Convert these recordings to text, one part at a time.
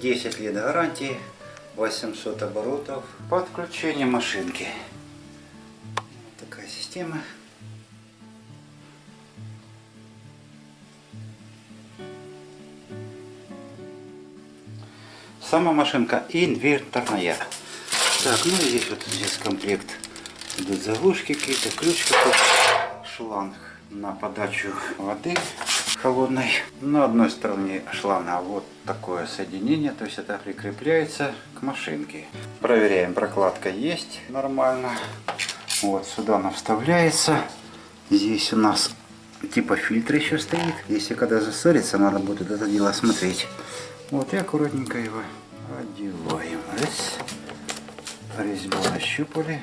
10 лет гарантии, 800 оборотов. Подключение машинки. Такая система. Сама машинка инверторная. Так, ну и здесь вот здесь комплект. Идут заглушки какие-то, ключ какой-то, шланг на подачу воды холодной. На одной стороне шланга вот такое соединение, то есть это прикрепляется к машинке. Проверяем, прокладка есть нормально. Вот сюда она вставляется. Здесь у нас типа фильтр еще стоит. Если когда засорится, надо будет это дело смотреть. Вот и аккуратненько его одеваем. Раз. Резьбу нащупали.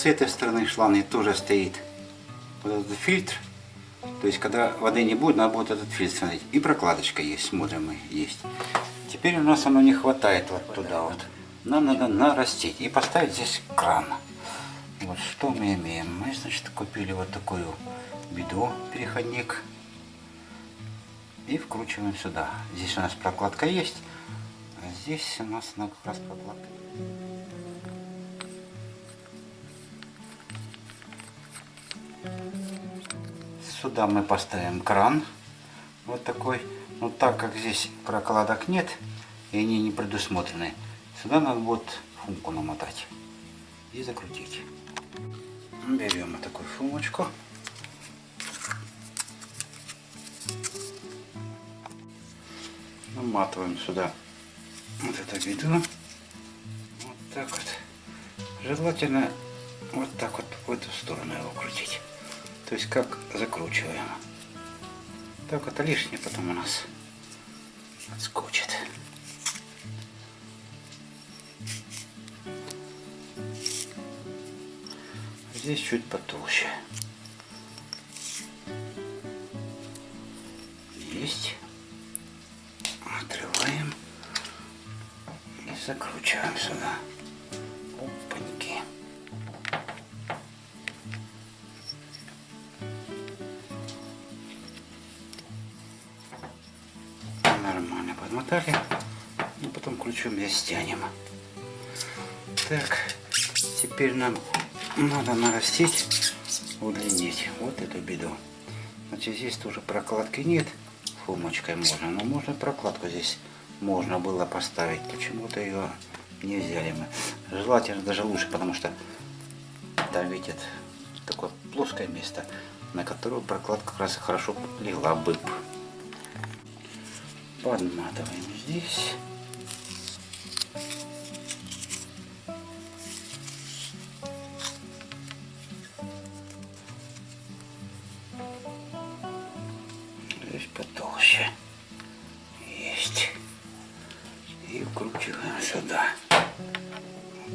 С этой стороны шланги тоже стоит вот этот фильтр. То есть, когда воды не будет, надо будет этот фильтр смотреть. И прокладочка есть, смотрим мы, есть. Теперь у нас оно не хватает вот туда вот. Нам надо нарастить и поставить здесь кран. Вот что мы имеем. Мы, значит, купили вот такую бидо, переходник. И вкручиваем сюда. Здесь у нас прокладка есть. А здесь у нас она как раз прокладка. Сюда мы поставим кран. Вот такой. Но так как здесь прокладок нет, и они не предусмотрены, сюда надо будет фумку намотать и закрутить. Берем вот такую фумочку. Наматываем сюда вот это ведро. Вот так вот. Желательно вот так вот в эту сторону его крутить. То есть как закручиваем. Так это лишнее потом у нас отскочит. Здесь чуть потолще. Есть. Отрываем и закручиваем сюда. Нормально подмотали. И потом ключом здесь стянем. Так, теперь нам надо нарастить, удлинить вот эту беду. Значит, здесь тоже прокладки нет, фумочкой можно, но можно прокладку здесь можно было поставить. Почему-то ее не взяли мы. Желательно даже лучше, потому что там видит такое плоское место, на которое прокладка как раз хорошо легла бы. Подматываем здесь. Здесь потолще. Есть. И вкручиваем сюда.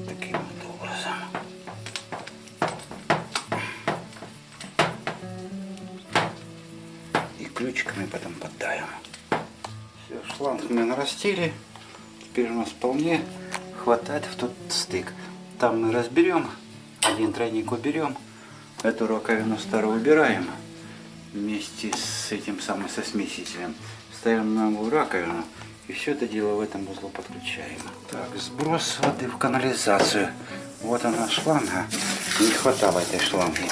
Таким образом. И ключиками потом поддаем. Все, шланг мы нарастили. Теперь у нас вполне хватает в тот стык. Там мы разберем. Один тройник уберем. Эту раковину старую убираем вместе с этим самым со смесителем. Ставим новую раковину и все это дело в этом узлу подключаем. Так, сброс воды в канализацию. Вот она шланга. Не хватало этой шланги.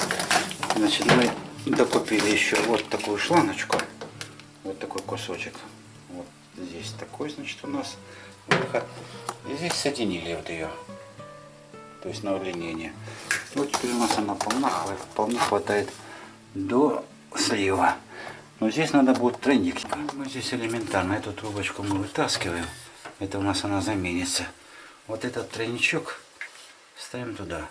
Значит, мы докупили еще вот такую шлангочку. Вот такой кусочек. Здесь такой, значит, у нас выход. И здесь соединили вот ее. То есть на удлинение. Вот теперь у нас она полна, вполне хватает до слива. Но здесь надо будет тройник. Мы здесь элементарно эту трубочку мы вытаскиваем. Это у нас она заменится. Вот этот тройничок ставим туда.